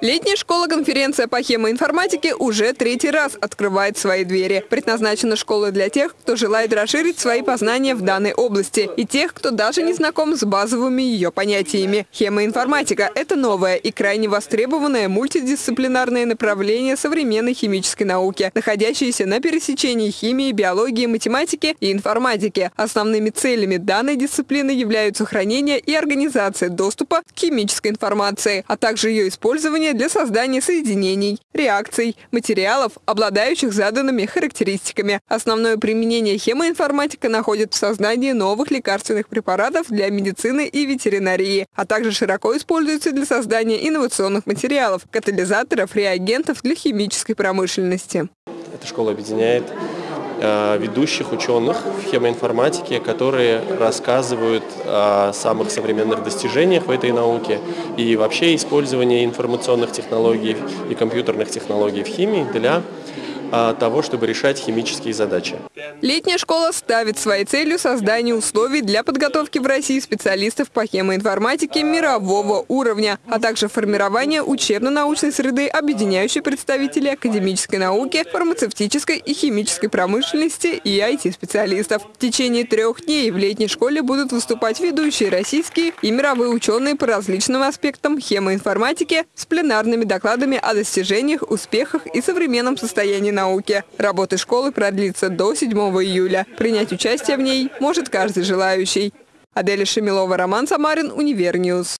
Летняя школа-конференция по хемоинформатике уже третий раз открывает свои двери. Предназначена школа для тех, кто желает расширить свои познания в данной области и тех, кто даже не знаком с базовыми ее понятиями. Хемоинформатика – это новое и крайне востребованное мультидисциплинарное направление современной химической науки, находящееся на пересечении химии, биологии, математики и информатики. Основными целями данной дисциплины являются сохранение и организация доступа к химической информации, а также ее использование для создания соединений, реакций, материалов, обладающих заданными характеристиками. Основное применение хемоинформатика находит в создании новых лекарственных препаратов для медицины и ветеринарии, а также широко используется для создания инновационных материалов, катализаторов, реагентов для химической промышленности. Эта школа объединяет ведущих ученых в хемоинформатике, которые рассказывают о самых современных достижениях в этой науке и вообще использовании информационных технологий и компьютерных технологий в химии для того, чтобы решать химические задачи. Летняя школа ставит своей целью создание условий для подготовки в России специалистов по хемоинформатике мирового уровня, а также формирование учебно-научной среды, объединяющей представителей академической науки, фармацевтической и химической промышленности и IT-специалистов. В течение трех дней в летней школе будут выступать ведущие российские и мировые ученые по различным аспектам хемоинформатики с пленарными докладами о достижениях, успехах и современном состоянии науки. Работа школы продлится до 7 июля. Принять участие в ней может каждый желающий. Аделя Шемилова, Роман Самарин, Универньюз.